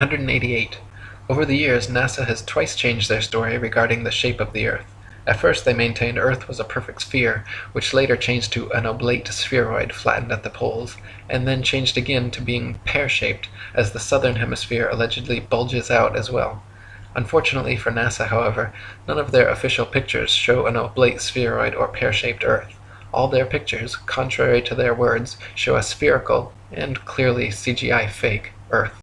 188. Over the years, NASA has twice changed their story regarding the shape of the Earth. At first they maintained Earth was a perfect sphere, which later changed to an oblate spheroid flattened at the poles, and then changed again to being pear-shaped, as the southern hemisphere allegedly bulges out as well. Unfortunately for NASA, however, none of their official pictures show an oblate spheroid or pear-shaped Earth. All their pictures, contrary to their words, show a spherical (and clearly CGI fake) Earth.